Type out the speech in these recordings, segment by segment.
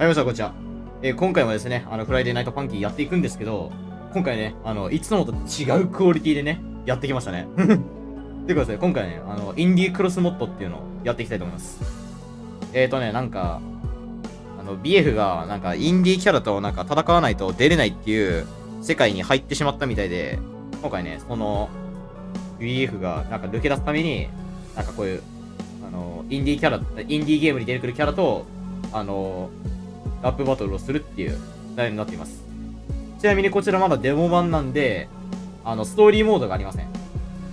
はい、皆さん、こんにちは。えー今回もですね、あの、 Friday Night Funkin'やっていくんですけど、今回ね、あの、いつもと違うクオリティでね、やってきましたね。ということで、今回ね、あの、 Indie Cross Mod っていうのをやっていきたいと思います。えーとね、なんか、あの、BF が、なんか、インディーキャラとなんか戦わないと出れないっていう世界に入ってしまったみたいで、今回ね、その、BF がなんか抜け出すために、なんかこういう、あの、インディーキャラ、インディーゲームに出てくるキャラと、あの、ラップバトルをするっていう内容になっています。ちなみにこちらまだデモ版なんで、あの、ストーリーモードがありません。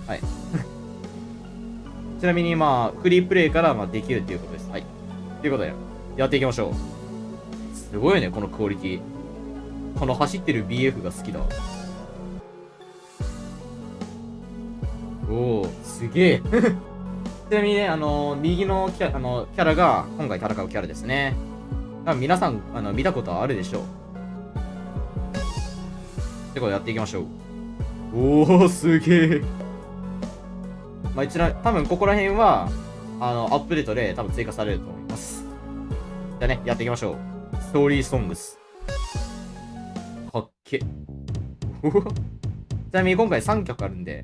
はい。ちなみにまあ、フリープレイからまあできるっていうことです。はい。ということで、やっていきましょう。すごいね、このクオリティ。この走ってる BF が好きだわ。おお、すげえ。ちなみにね、あの右のキャあのキャラが今回戦うキャラですね。多分皆さんあの見たことはあるでしょう。ってことでやっていきましょう。おお、すげえ。まあ、一覧、多分ここら辺は、あの、アップデートで多分追加されると思います。じゃあね、やっていきましょう。ストーリーソングス。かっけ。ちなみに今回3曲あるんで、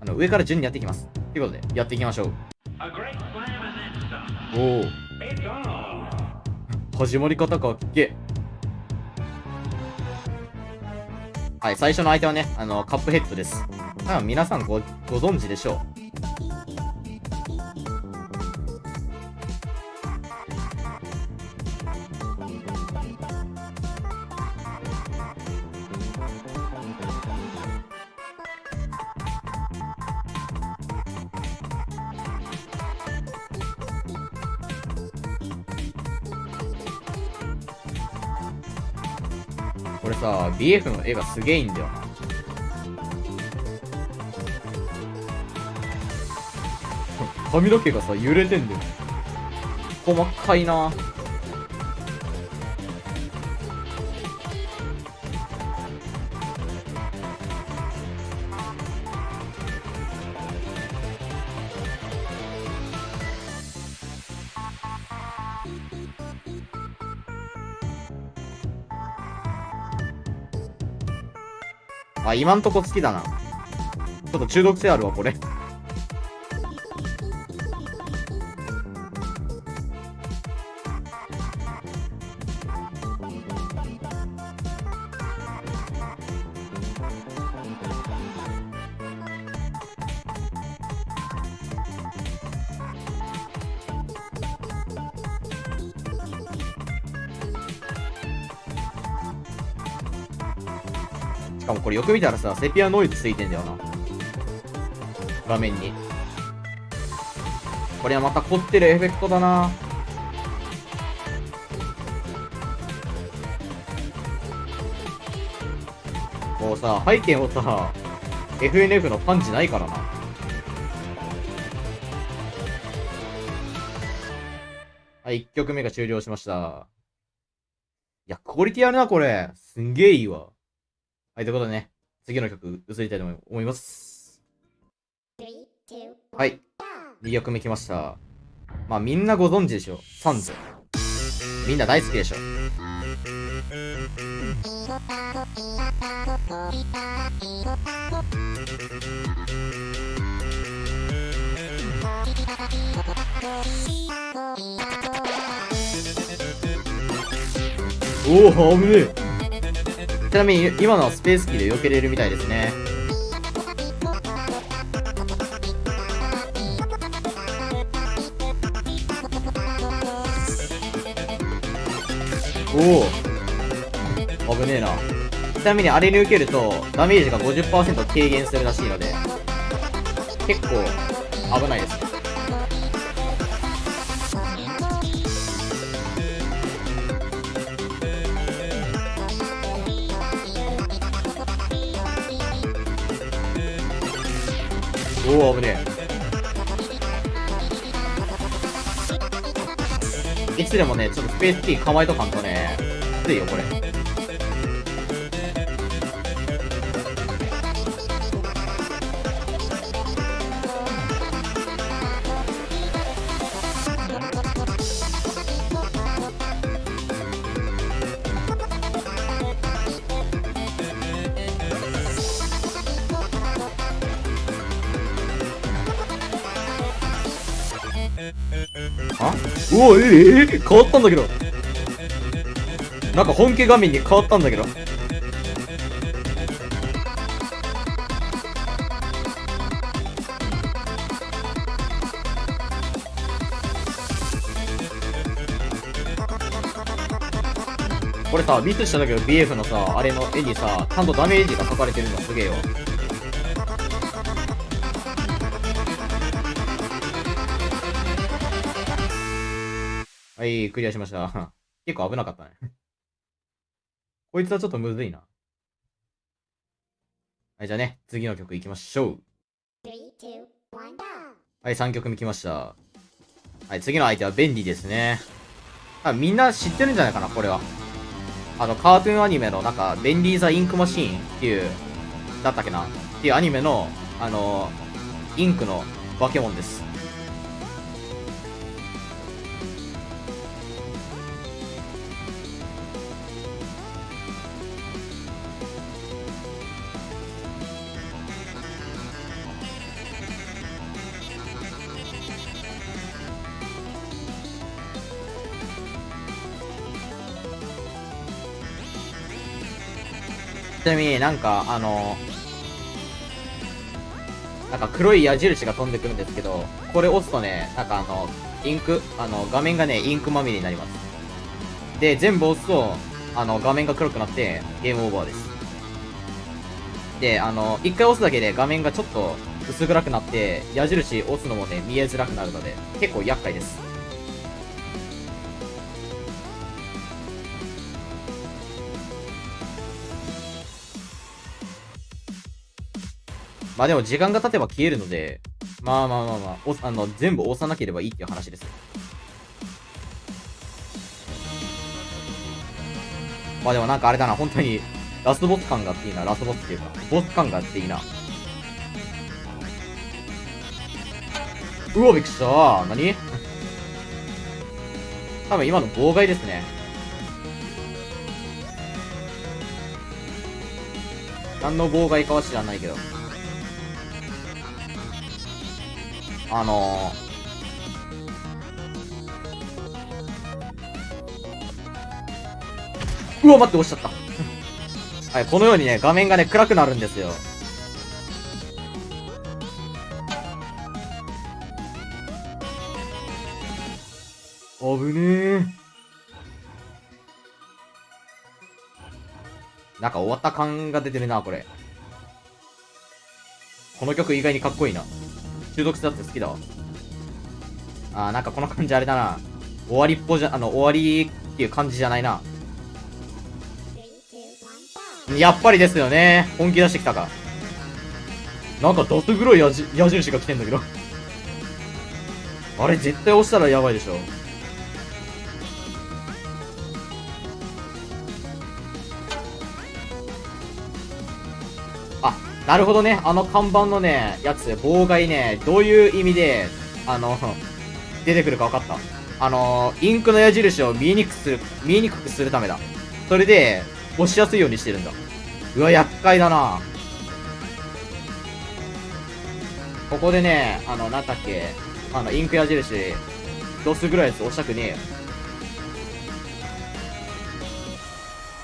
あの、上から順にやっていきます。ということで、やっていきましょう。おお。It's on. 始まり方かっけはい、最初の相手はね、あの、カップヘッドです。多分皆さんご、ご存知でしょう。これさ、BF の絵がすげえいいんだよな。髪の毛がさ、揺れてんだよ。細かいなあ、今んとこ好きだな。ちょっと中毒性あるわ、これ。しかもこれよく見たらさ、セピアノイズついてんだよな。画面に。これはまた凝ってるエフェクトだな。もうさ、背景もさ、FNF のパンチないからな。はい、1曲目が終了しました。いや、クオリティあるな、これ。すんげえいいわ。はい、ということでね、次の曲、移りたいと思います。はい、2曲目来ました。まあ、みんなご存知でしょ？サンズ。みんな大好きでしょ？おお、危ねえ。ちなみに、今のはスペースキーで避けれるみたいですね。おお危ねえな。ちなみにあれに受けると、ダメージが50%軽減するらしいので、結構危ないですね。おお危ねえ。いつでもね、ちょっとスペースティー構えとかんとね、きついよ、これ。おええ変わったんだけど。なんか本家画面に変わったんだけど。これさ、ミスしたんだけど BF のさ、あれの絵にさ、ちゃんとダメージが書かれてるのすげえよ。はい、クリアしました。結構危なかったね。こいつはちょっとむずいな。はい、じゃあね、次の曲行きましょう。はい、3曲目来ました。はい、次の相手はベンディですね。あ、みんな知ってるんじゃないかな、これは。あの、カートゥーンアニメの、なんか、ベンディーザ・インクマシーンっていう、だったっけな？っていうアニメの、あの、インクの化け物です。ちなみになんか、あの、なんか黒い矢印が飛んでくるんですけど、これ押すとね、なんかあの、インク、あの、画面がね、インクまみれになります。で、全部押すと、あの、画面が黒くなって、ゲームオーバーです。で、あの、一回押すだけで画面がちょっと薄暗くなって、矢印押すのもね、見えづらくなるので、結構厄介です。まあでも時間が経てば消えるので、まあまあまあまあ、おあの全部押さなければいいっていう話です。まあでもなんかあれだな、本当に、ラスボス感があっていいな、ラスボスっていうか、ボス感があっていいな。うわ、びっくりした何？多分今の妨害ですね。何の妨害かは知らないけど。あのー、うわ、待って、押しちゃった。はい、このようにね、画面がね、暗くなるんですよ。危ねえ。なんか終わった感が出てるな、これ。この曲意外にかっこいいな。中毒性だって好きだわ。あー、なんかこの感じあれだな。終わりっぽじゃ、あの、終わりっていう感じじゃないな。やっぱりですよね。本気出してきたか。なんかどす黒い矢矢印が来てんだけど。あれ絶対押したらやばいでしょ。あ、なるほどね。あの看板のね、やつ、妨害ね、どういう意味で、あの、出てくるか分かった。あの、インクの矢印を見えにくくする、見えにくくするためだ。それで、押しやすいようにしてるんだ。うわ、厄介だな。ここでね、あの、なんだっけ、あの、インク矢印、どうすぐらいやつ押したくねえよ。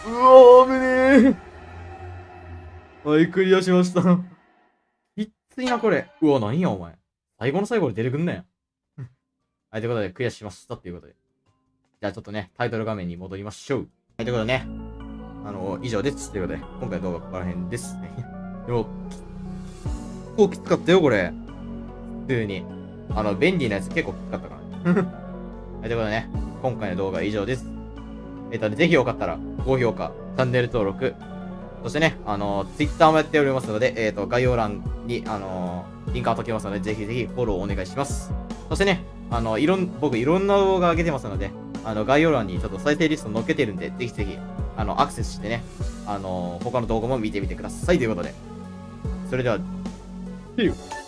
うわー、危ねえ。はい、クリアしました。きっついな、これ。うわ、何や、お前。最後の最後で出てくんなよ。はい、ということで、クリアしましたっていうことで。じゃあ、ちょっとね、タイトル画面に戻りましょう。はい、ということでね、あの、以上です。ということで、今回の動画はここら辺です。でも、結構きつかったよ、これ。普通に。あの、便利なやつ結構きつかったから。はい、ということでね、今回の動画は以上です。えっ、とね、ぜひよかったら、高評価、チャンネル登録、そしてね、あの、Twitter もやっておりますので、えっ、と、概要欄に、あの、リンク貼っときますので、ぜひぜひフォローお願いします。そしてね、あの、いろん、僕いろんな動画上げてますので、あの、概要欄にちょっと再生リスト載っけてるんで、ぜひぜひ、あの、アクセスしてね、あの、他の動画も見てみてくださいということで。それでは、See you!